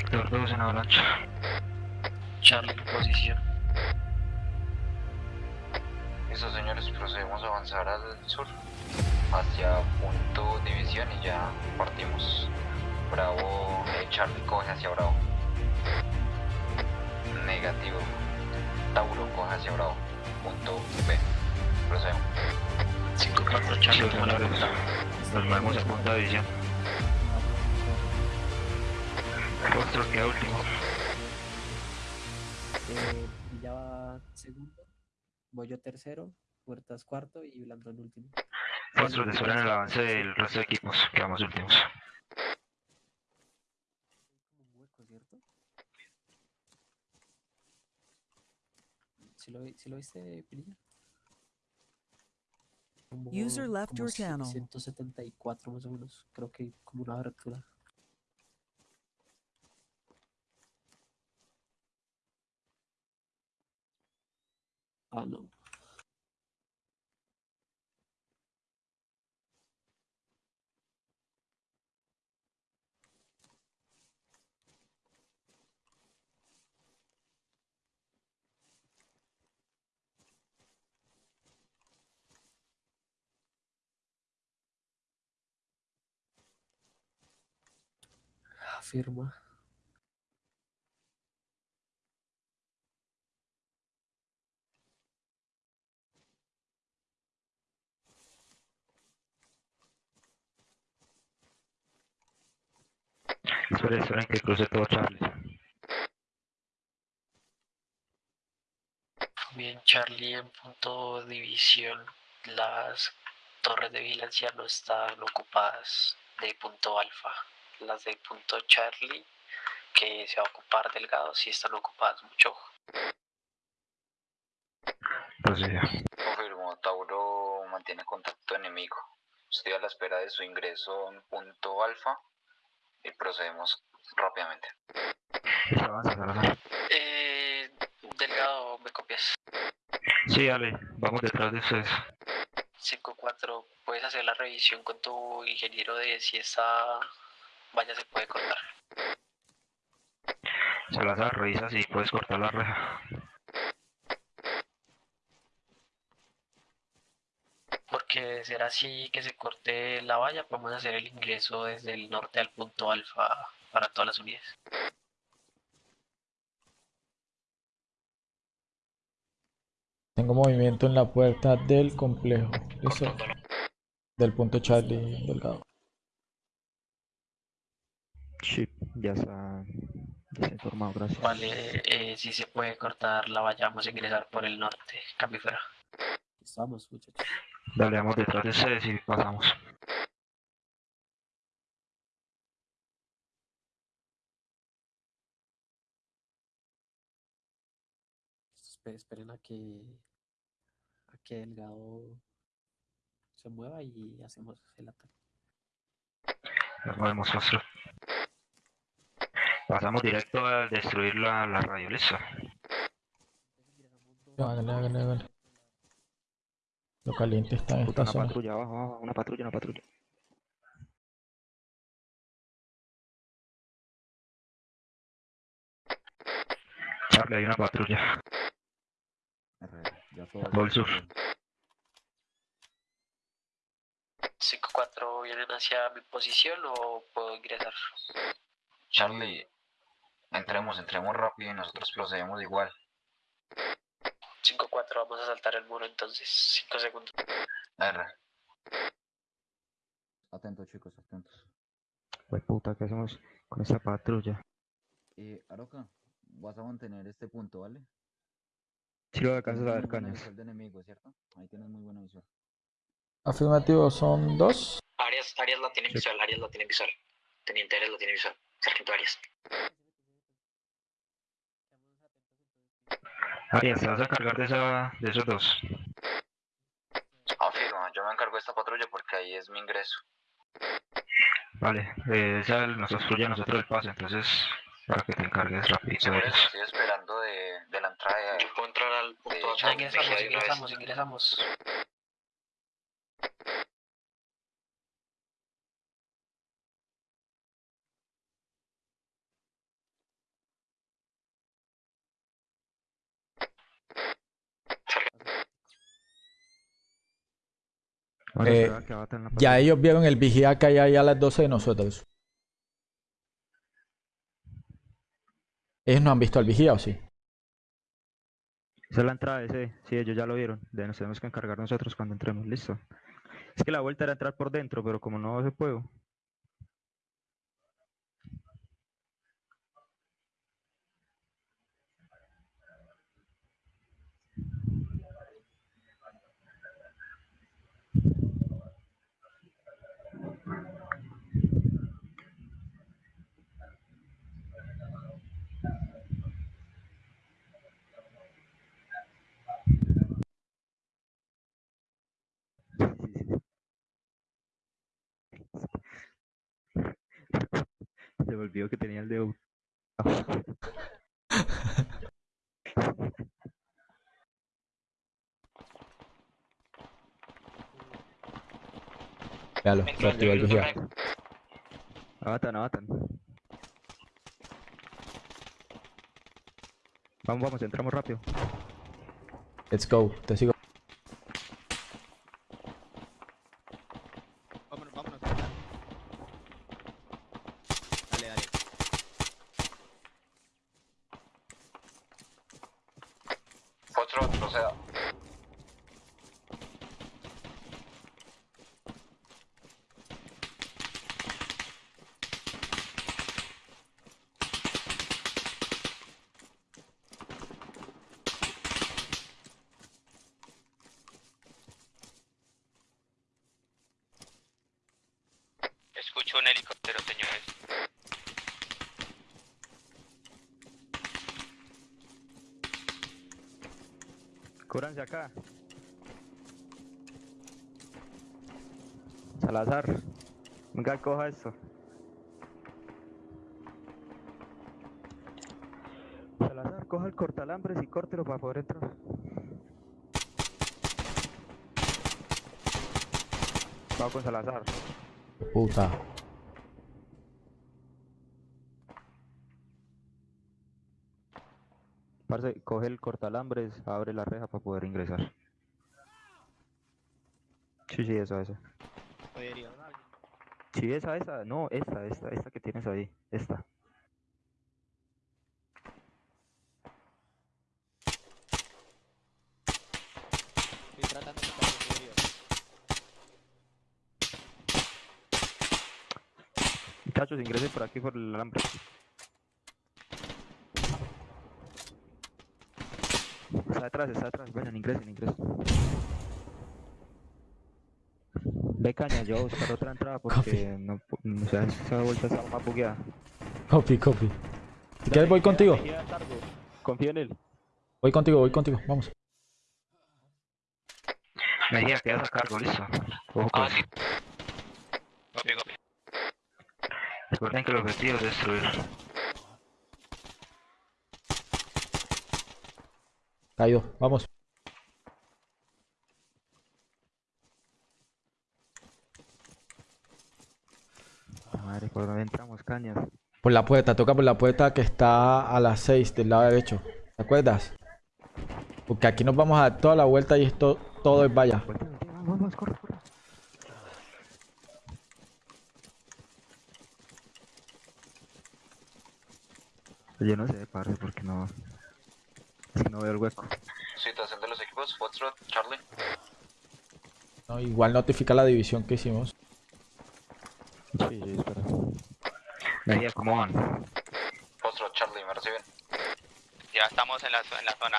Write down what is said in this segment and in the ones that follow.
Víctor 2 en avalancha. Charlie en posición. Listo, señores, procedemos a avanzar al sur, hacia punto división y ya partimos. Bravo, eh, Charlie coge hacia Bravo. Negativo. Tauro coge hacia Bravo. Punto B. Procedemos. 5-4 Charlie toma la. Nos movemos a punta de Rostro queda último. Eh, Villa va segundo, voy yo tercero, Puertas cuarto y Blandón último. Rostro desorden el avance del resto de equipos. Quedamos últimos. Como un hueco, ¿cierto? ¿Sí lo, sí lo viste, Pirilla? User left your channel. 174 más o menos, creo que como una abertura. Ah, no. Afirma. Que cruce todo Charlie. Bien, Charlie en punto división. Las torres de vigilancia no están ocupadas de punto alfa. Las de punto Charlie, que se va a ocupar Delgado, sí están ocupadas. Mucho ojo. Procedía. Confirmo, Tauro mantiene contacto enemigo. Estoy a la espera de su ingreso en punto alfa y procedemos rápidamente. Listo, avanza, Salazar. Eh, Delgado, ¿me copias? Sí, dale. Vamos detrás de ustedes. 5-4, puedes hacer la revisión con tu ingeniero de si esta valla se puede cortar. Salazar, revisa si puedes cortar la reja. De ser así que se corte la valla, podemos hacer el ingreso desde el norte al punto alfa para todas las unidades. Tengo movimiento en la puerta del complejo. Listo. Del punto Charlie Delgado. Sí, ya está. Ya está informado, gracias. Vale, eh, si se puede cortar la valla, vamos a ingresar por el norte. Cambio fuera. Estamos, muchachos. Dale, vamos detrás de ustedes y pasamos. Espe- Esperen a que a que Delgado se mueva y hacemos el ataque. Nos movemos, rostro. Pasamos directo a destruir la, la radio, listo. Hágale, hágale, hágale. Lo caliente está en esta Una zona. patrulla abajo, abajo, una patrulla, una patrulla. Charlie, hay una patrulla. Gol sur. 5-4, ¿vienen hacia mi posición o puedo ingresar? Charlie, entremos, entremos rápido y nosotros procedemos igual. 5-4, vamos a saltar el muro entonces. 5 segundos. R. Atentos chicos, atentos. Pues puta, ¿qué hacemos con esa patrulla? Eh, Aroca, vas a mantener este punto, ¿vale? Si lo alcanzas a visual de enemigo, ¿cierto? Ahí tienes muy buena visual. Afirmativo, son dos. Arias, Arias la tiene visual, Arias la tiene visual. Teniente Arias la tiene visual. Sargento Arias. Arias, ¿te vas a cargar de, esa, de esos dos? Afirma, yo me encargo de esta patrulla porque ahí es mi ingreso. Vale, eh, esa nos obstruye a nosotros el paso, entonces para que te encargues rapidito de Por eso estoy esperando de, de la entrada de... Yo puedo entrar al punto de ingresamos, ingresamos, ingresamos. Eh, Ya ellos vieron el vigía que hay ahí a las 12 de nosotros. Ellos no han visto al vigía, ¿o sí? Esa es la entrada de ese. Sí, ellos ya lo vieron. De nos tenemos que encargar nosotros cuando entremos. Listo. Es que la vuelta era entrar por dentro, pero como no se puede. Se me olvidó que tenía el dedo. Véalo, se activó el vigía. Abatan, abatan. Vamos, vamos, entramos rápido. Let's go, te sigo. Helicóptero, señores. Cúbranse acá. Salazar. Venga, coja esto. Salazar, coja el cortalambres y córtelo para poder entrar. Vamos con Salazar. Puta. Coge el cortalambres, abre la reja para poder ingresar. Sí, sí, esa, esa. Sí, esa, esa. No, esta, esta, esta que tienes ahí. Esta. Estoy tratando de. Muchachos, ingresen por aquí por el alambre. Está detrás, está detrás. Vayan, ingresen, ingresen. Ve caña, yo voy a buscar otra entrada porque no, pu- o sea, esa vuelta está más bugueada. Copy, copy. Si quieres voy contigo. Confía en él. Voy contigo, voy contigo. Vamos. Mejía, quedas a cargo, listo. Ah, sí. Copy, copy. Recuerden que el objetivo es destruir. Caído. Vamos. Madre, ¿por dónde entramos, cañas? Por la puerta, toca por la puerta que está a las 6 del lado derecho. ¿Te acuerdas? Porque aquí nos vamos a dar toda la vuelta y esto todo es valla. Vamos, vamos, corre, corre. Yo no sé, parce, porque no... Que no veo el hueco. Situación de los equipos, Foxtrot, Charlie. No, igual notifica la división que hicimos. Sí, sí, espera. Mejía, ¿cómo van? Foxtrot, Charlie, me reciben. Ya estamos en la, en la zona.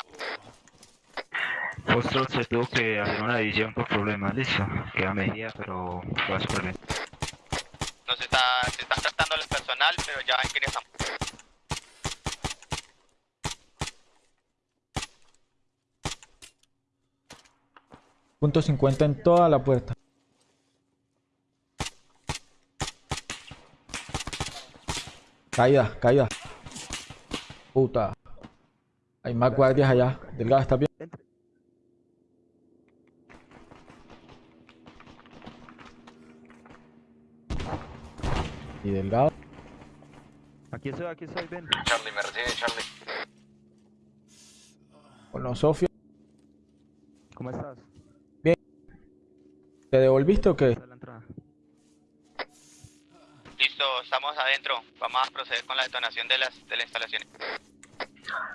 Foxtrot se tuvo que hacer una división por problemas, listo. Queda Mejía, pero va súper bien. Nos está, se está tratando el personal, pero ya ingresamos. Punto 50 en toda la puerta. Caída, caída. Puta. Hay más guardias allá. Delgado, ¿estás bien? Y Delgado. Aquí estoy, aquí estoy, ven. Charlie, me recibe, Charlie. Con los Sofía. ¿Cómo estás? ¿Te devolviste o qué? Listo, estamos adentro. Vamos a proceder con la detonación de las de la instalación.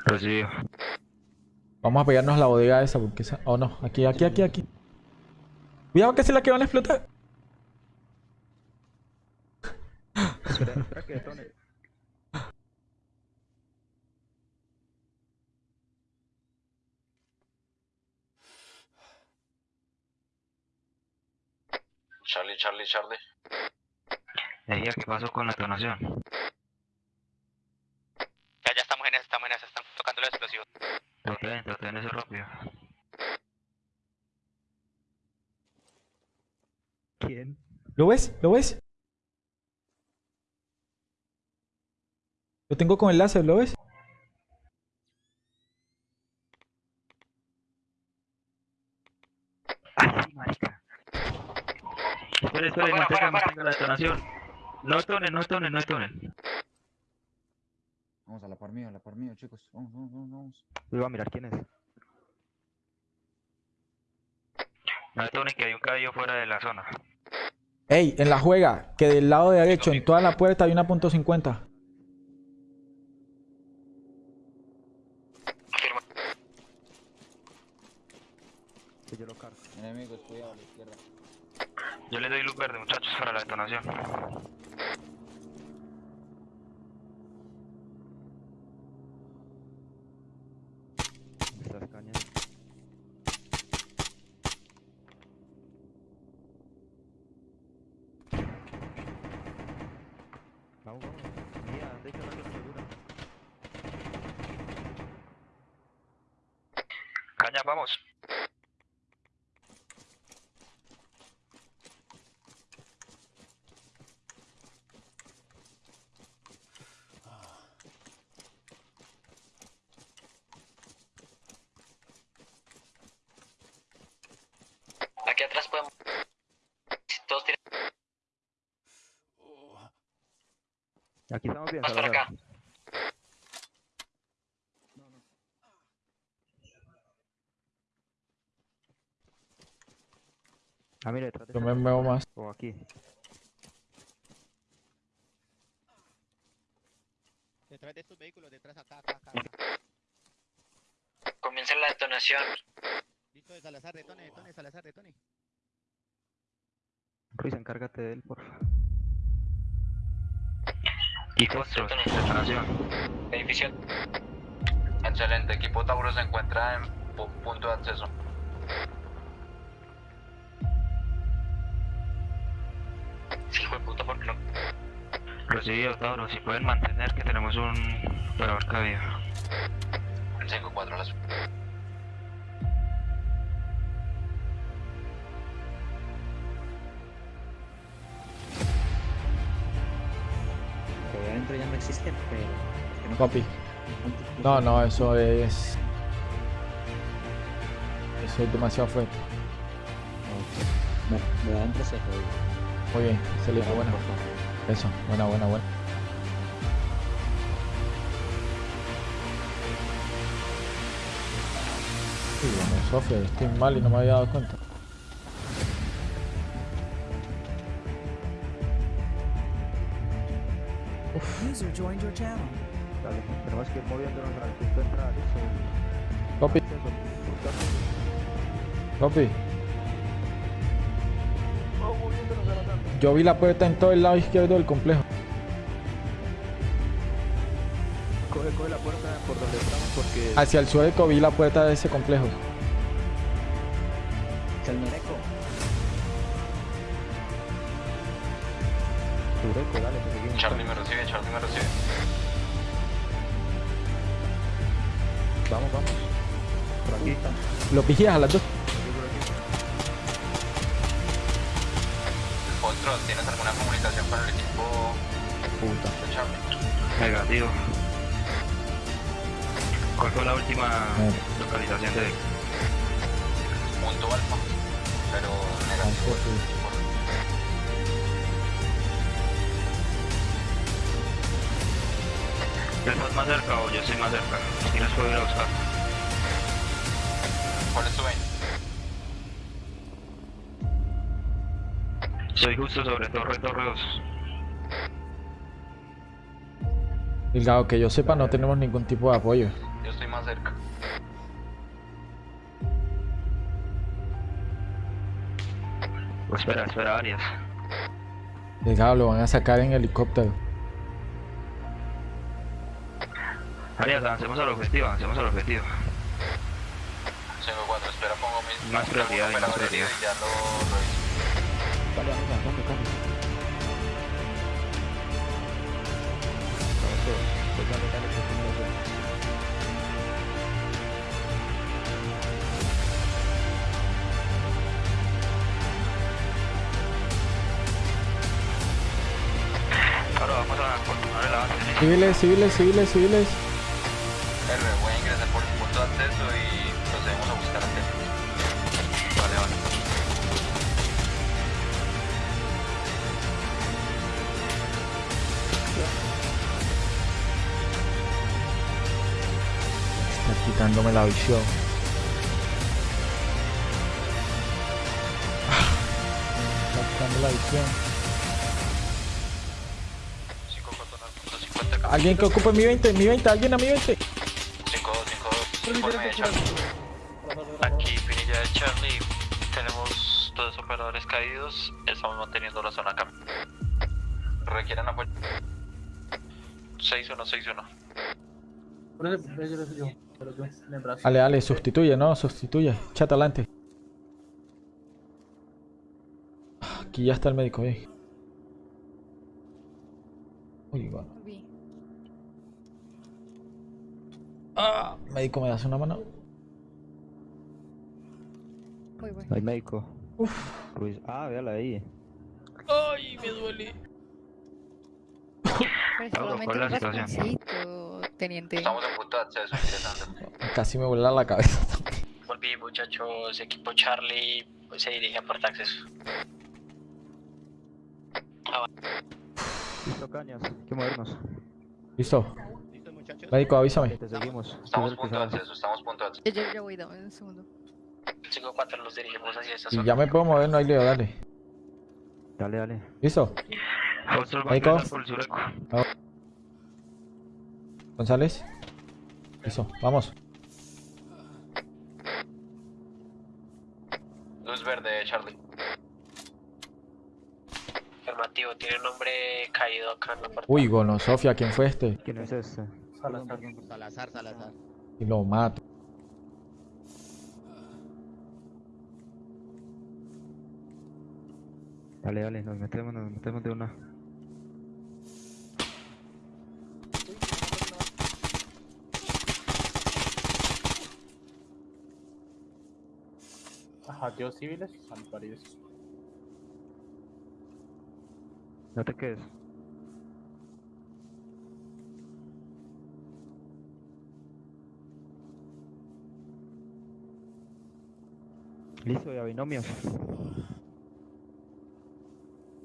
Recibido. Vamos a pegarnos a la bodega esa porque esa... Oh no, aquí, aquí, aquí, aquí. Cuidado que es la que van a explotar. Espera, espera que detone. Charlie, Charlie, Charlie. Ella, ¿qué pasó con la detonación? Ya, ya estamos en esa, estamos en esa, están tocando los explosivos. Traten, traten eso rápido. ¿Quién? ¿Lo ves? ¿Lo ves? Lo tengo con el láser, ¿lo ves? ¡Ay, sí, marica! Espera, espera, Afuera, mantenga, afuera, mantenga la detonación. No detonen, no detonen, no detonen. Vamos a la par mío, a la par mío, chicos. Vamos, vamos, vamos, vamos. Voy a mirar quién es. No detonen que hay un caballo fuera de la zona. Ey, en la juega, que del lado derecho, en toda la puerta hay una punto .50. Afirma. Que yo lo cargo. Enemigos, cuidado a la izquierda. Yo les doy luz verde, muchachos, para la detonación. Estas cañas. Vamos, vamos. Mira, de hecho no segura. Caña, vamos. Aquí atrás podemos. Si todos tienen Aquí estamos bien, Salazar. acá. Ah, mira, detrás de Yo me muevo más. O aquí. Detrás de estos vehículos, detrás acá, acá, acá. Comienza la detonación. Listo de Salazar, detone, detone, Salazar, detone. Ruiz, encárgate de él, porfa. Y Foxtrot, Detonación. detonación. Edificio. Excelente, equipo Tauro se encuentra en pu- punto de acceso. Sí, hijo de puta, ¿por qué no? Recibido, Tauro. Si pueden mantener que tenemos un operador. En 5-4 a las... ya no existen, pero. no Copy. ¿cuántos- No, no, eso es... Eso es demasiado fuerte. Ok. Bueno, de adentro se jodió. Muy bien, excelente, favor. Eso, buena, buena, buena. Sí, bueno, Sofía, estoy mal y no me había dado cuenta. User joined your channel. Dale, tenemos que ir moviéndonos al punto de entrada, listo. Copy, copy. Yo vi la puerta en todo el lado izquierdo del complejo. Coge, coge la puerta por donde estamos porque... Hacia el sueco vi la puerta de ese complejo. Calmereco. Dale, seguimos. Charlie me recibe, Charlie me recibe. Vamos, vamos. Por aquí. Lo vigías a las dos. Foxtrot, ¿tienes alguna comunicación con el equipo Puta. de Charlie? Negativo. ¿Cuál fue la última Eh. localización de él? Punto alfa. Pero negativo. ¿Estás más cerca o yo estoy más cerca? Si los puedo ir a buscar. ¿Cuál es tu? Soy justo sobre torre, torre 2. Delgado, que yo sepa, no tenemos ningún tipo de apoyo. Yo estoy más cerca. Pues espera, espera, Arias. Delgado, lo van a sacar en helicóptero. Arias, avancemos al objetivo, avancemos al objetivo. 5-4, espera, pongo mis... Más prioridad más prioridad. ya lo, lo hice. Vale, vamos avanzando, Carlos. Vamos todos. Pues dale, dale, que tú lo haces. Ahora vamos a continuar el avance. Civiles, civiles, civiles, civiles. Quitándome la visión. Está quitando la visión. 5-4, 50 Alguien que ocupe mi 20, mi 20, alguien a mi 20. 5-2, 5-2, informe de Charlie. Aquí Pinilla de Charlie, tenemos dos operadores caídos, estamos manteniendo la zona acá. Requieren apoyo. 6-1, 6-1. Dale, dale, sustituye, no, sustituye. Chat adelante. Aquí ya está el médico, eh. Uy, bueno. Ah, médico, ¿me das una mano? No hay médico. Ruiz. Ah, véala ahí. Ay, me duele. Pues Pablo, solamente ¿cuál es un la situación? rasponcito, teniente. Estamos en punto de acceso. Casi me vuela la cabeza. Volví muchachos, equipo Charlie se dirige a puerta acceso. Listo, cañas. Hay que movernos. Listo. ¿Listo, muchachos? Médico, avísame. Te seguimos. Estamos punto de acceso, estamos en punto de acceso. Ya, ya, ya voy, dame un segundo. 5-4 nos dirigimos hacia esta Si zona. ya me puedo mover, no hay lío, dale. Dale, dale. ¿Listo? Médico. ingresar por el sureco. González. Listo, vamos. Luz verde, Charlie. Afirmativo, tiene un hombre caído acá en la. Uy, Gono, Sofía, ¿quién fue este? ¿Quién es este? Salazar, Salazar. Y lo mato. Dale, dale, nos metemos, nos metemos de una. Tíos civiles, París. No te quedes. Listo, ya binomios.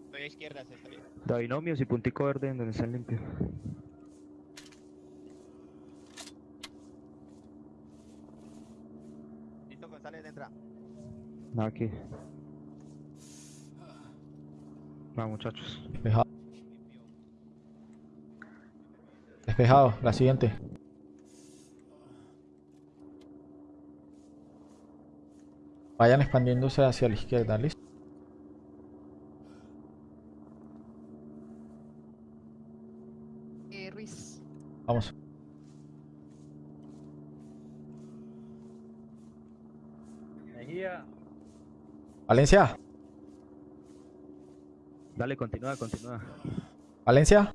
Estoy a izquierda, se salió. Da binomios y puntico verde en donde están limpios. Listo, González, entra. Aquí. Va, muchachos. Despejado. Despejado, la siguiente. Vayan expandiéndose hacia la izquierda, ¿listo? Eh, Ruiz. Vamos. Mejía. Valencia. Dale, continúa, continúa. Valencia.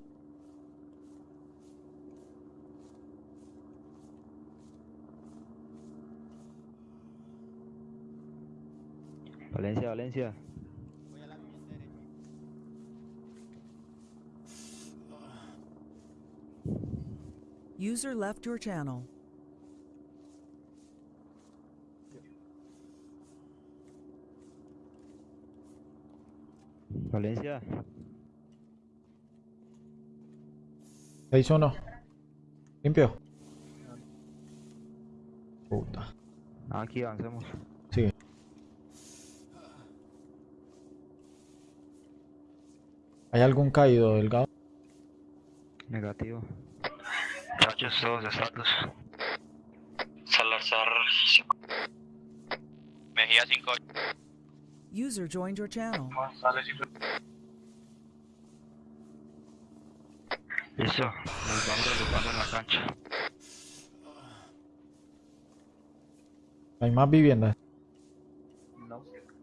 Valencia, Valencia. Voy a la derecha. User left your channel. Valencia. 6-1. Limpio. Puta. Aquí avancemos. Sigue. ¿Hay algún caído, Delgado? Negativo. Muchachos, todos estatus. Salazar Mejía 5 User joined your channel. Listo, nos vamos agrupando en la cancha. ¿Hay más viviendas?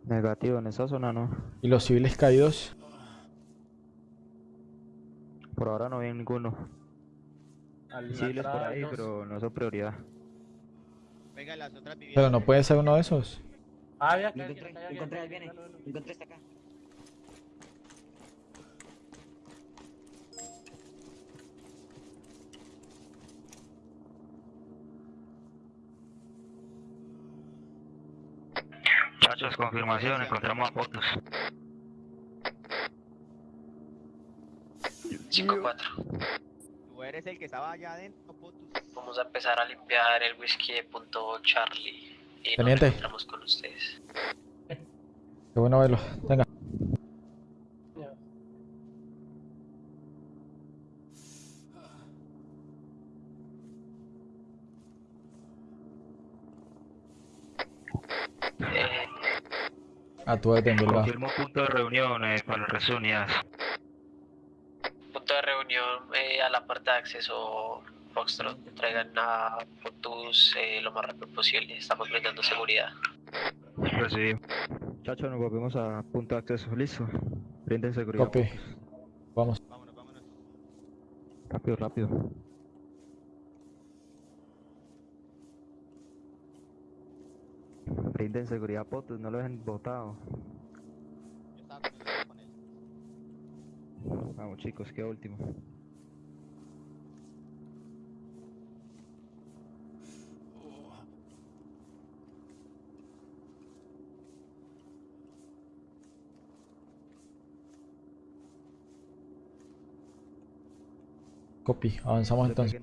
Negativo, en esa zona no. ¿Y los civiles caídos? Por ahora no hay ninguno. Civiles por ahí, pero no son prioridad. Venga, las otras viviendas. Pero no puede ser uno de esos. Ah, ya, Lo encontré, lo encontré, ahí viene. Lo encontré, está acá. Muchachos, confirmación, encontramos a Potus. 5-4. Tú eres el que estaba allá adentro, putus. Vamos a empezar a limpiar el whisky de punto Charlie. Y nos Teniente. encontramos con ustedes. Qué bueno verlo. Venga. Eh, A tu Delgado. Confirmo punto de reunión eh, para las unidades. punto de reunión eh, a la puerta de acceso Foxtrot. Traigan a Potus eh, lo más rápido posible. Estamos brindando seguridad. Recibido. Muchachos, nos volvemos a punto de acceso. Listo. Brinden seguridad. Copy. Vamos. Vámonos, vámonos. Rápido, rápido. Brinden seguridad a Potus, no lo dejen botado. Yo estaba con él, yo estaba con él. Vamos chicos, qué último. Copy. Avanzamos entonces.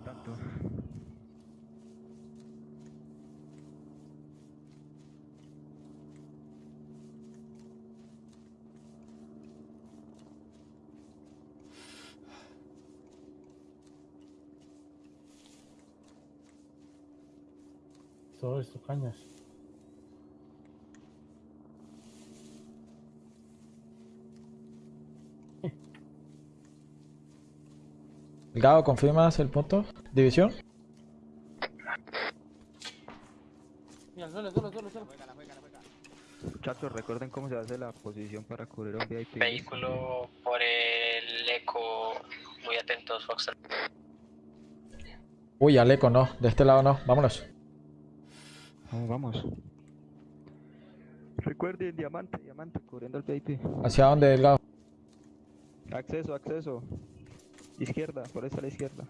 Todo esto, cañas. Delgado, ¿confirmas el punto? ¿División? Mira. Muchachos, recuerden cómo se hace la posición para cubrir un VIP. Vehículo por el eco. Muy atentos, Foxtrot. Uy, Aleco, no. De este lado no. Vámonos. Vamos, vamos. Recuerden, diamante, diamante, cubriendo el VIP. ¿Hacia dónde, Delgado? Acceso, acceso. Izquierda, por esa a la izquierda.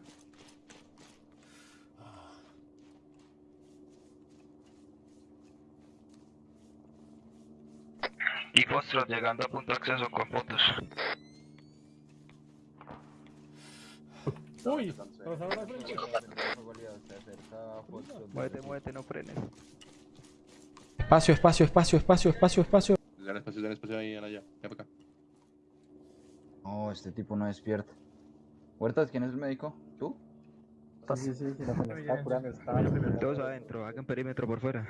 Y Foxtrot llegando a punto de acceso con puntos. Uy, nos abre la frente. Muévete, muévete, no frenes. Espacio, espacio, espacio, espacio, espacio, espacio. Dan espacio, dan espacio ahí, allá. Ya para acá. No, este tipo no despierta. Huertas, ¿quién es el médico? ¿Tú? Sí, sí, sí, lo que me está curando. Todos adentro, hagan perímetro por fuera.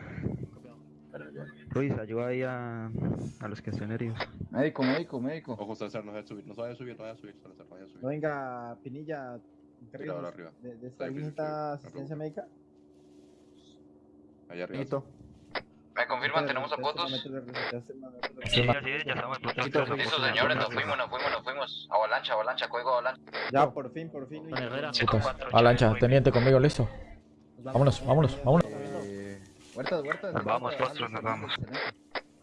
Ruiz, ayuda ahí a, a los que estén heridos. Médico, médico, médico. Ojo, Salazar, no se vaya a subir, no se vaya a subir, no vaya a subir, Salazar, no vaya a subir. No venga, Pinilla, arriba. de, de esta asistencia médica. Allá arriba. ¿Me confirman? ¿Tenemos a fotos? Sí, ya estamos. Listo, señores, nos fuimos, nos fuimos, nos fuimos. Avalancha, avalancha, código avalancha. Ya, por fin, por fin. Putas. Avalancha, teniente conmigo, listo. Vámonos, vámonos, vámonos. Eh, huertas, huertas. Nos vamos, Foxtrot, nos vamos. excelente.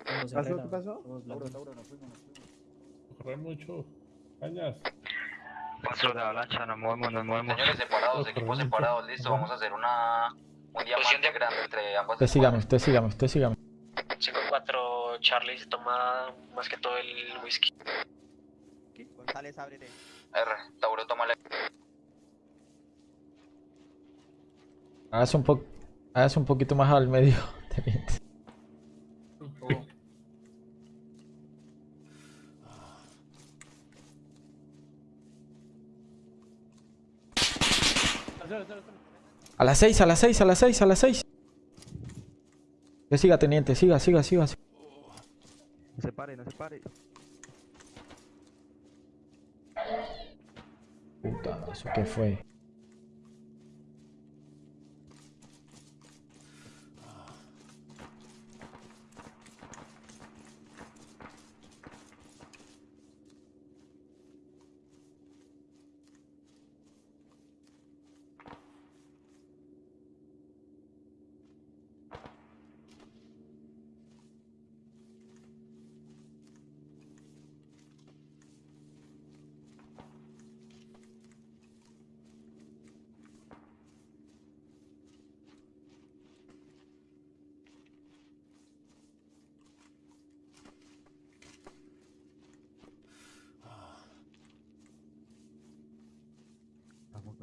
¿Qué pasó? ¿Qué pasó? Tauro, Tauro, nos fuimos, nos fuimos. Corre mucho. Cañas. Foxtrot de avalancha, nos movemos, nos movemos. Señores separados, equipos separados, listo. Vamos a hacer una diamante pues grande entre ambos. Te sigamos, te sigamos, te sigamos. 5-4 Charlie se toma más que todo el whisky. González, ábrele. R, Tauro, tómale. Hagas un, hagas un poquito más al medio, te mientes. Oh. Dale, dale. A las 6, a las 6, a las 6, a las 6. Que siga, teniente, siga, siga, siga. siga. No se pare, no se pare. Puta, ¿eso qué fue?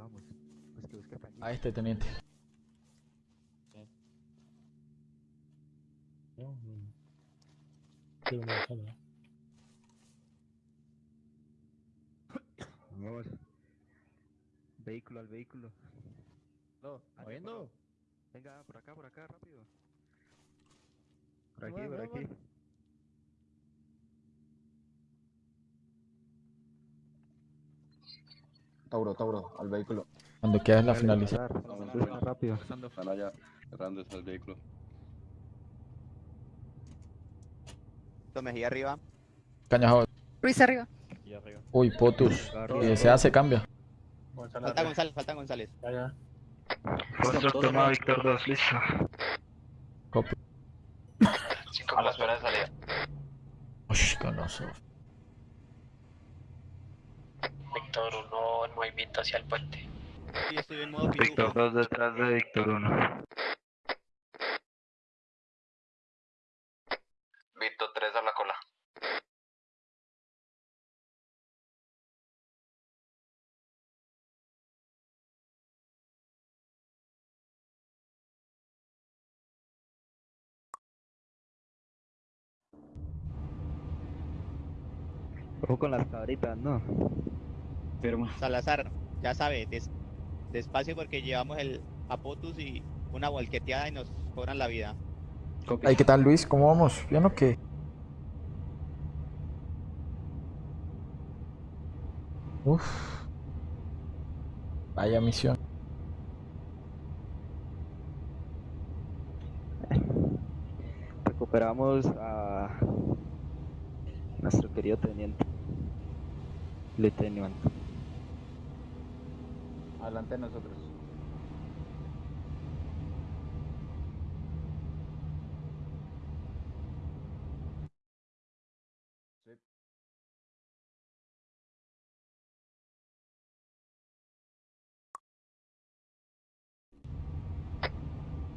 Vamos. Pues que busque. A este, teniente. No, no. Quiero una sala. Vamos. Vehículo al vehículo. No, ¿Oyendo? Venga, por acá, por acá, rápido. Por Ahí aquí, va, por ahí va, aquí. Tauro, Tauro, al vehículo. Cuando quieras la finaliza. Rápido. Están allá, cerrando el vehículo. Mejía arriba. Cañajo. Ruiz arriba. Uy, Potus. Si desea, se cambia. Falta González, falta González. Ya, toma Víctor 2, listo. Copy. A la espera de salida. Uy, con nosotros. Víctor 1 en movimiento hacia el puente. Sí, estoy en modo Víctor pitufo. 2 detrás de Víctor 1. Vito 3 a la cola. Ojo con las cabritas, ¿no? Salazar, ya sabe, des- despacio porque llevamos el Apotus y una volqueteada y nos cobran la vida. Ay, ¿qué tal, Luis? ¿Cómo vamos? ¿Bien o qué? Uf. Vaya misión. Recuperamos a nuestro querido teniente. Lieutenant. Adelante de nosotros.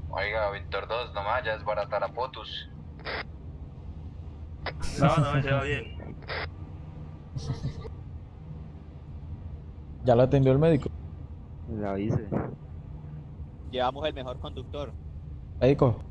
Oiga, Víctor 2, nomás ya es barata la Potus. No, no, se va bien. ¿Ya lo atendió el médico? La hice. Llevamos el mejor conductor. Médico,